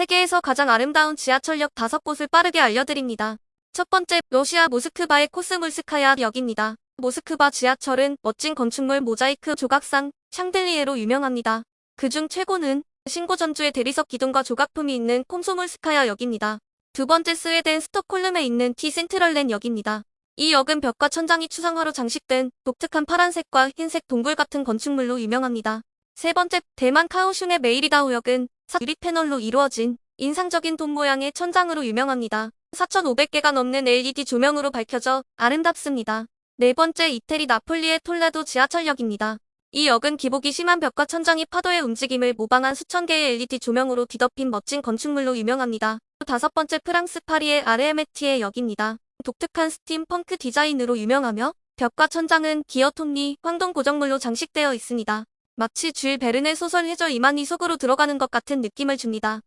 세계에서 가장 아름다운 지하철역 5곳을 빠르게 알려드립니다. 첫 번째, 러시아 모스크바의 코스물스카야 역입니다. 모스크바 지하철은 멋진 건축물 모자이크 조각상 샹들리에로 유명합니다. 그중 최고는 신고전주의 대리석 기둥과 조각품이 있는 콤소물스카야 역입니다. 두 번째 스웨덴 스톡홀름에 있는 티 센트럴렌 역입니다. 이 역은 벽과 천장이 추상화로 장식된 독특한 파란색과 흰색 동굴 같은 건축물로 유명합니다. 세 번째, 대만 카오슝의 메이리다오 역은 유리 패널로 이루어진 인상적인 돔 모양의 천장으로 유명합니다. 4,500개가 넘는 LED 조명으로 밝혀져 아름답습니다. 네 번째, 이태리 나폴리의 톨레도 지하철역입니다. 이 역은 기복이 심한 벽과 천장이 파도의 움직임을 모방한 수천 개의 LED 조명으로 뒤덮인 멋진 건축물로 유명합니다. 다섯 번째, 프랑스 파리의 아르에메티에 역입니다. 독특한 스팀 펑크 디자인으로 유명하며 벽과 천장은 기어 톱니, 황동 고정물로 장식되어 있습니다. 마치 줄 베른의 소설 해저 이만희 속으로 들어가는 것 같은 느낌을 줍니다.